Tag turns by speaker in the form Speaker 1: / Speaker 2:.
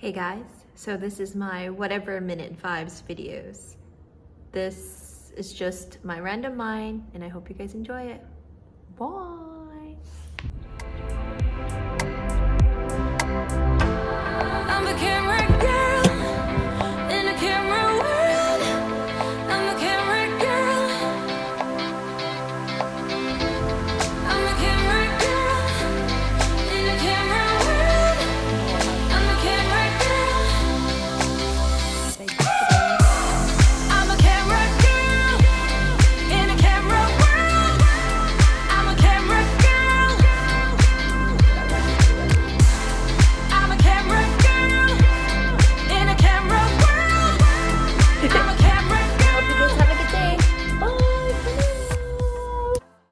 Speaker 1: Hey guys, so this is my whatever minute vibes videos. This is just my random mind and I hope you guys enjoy it. Bye!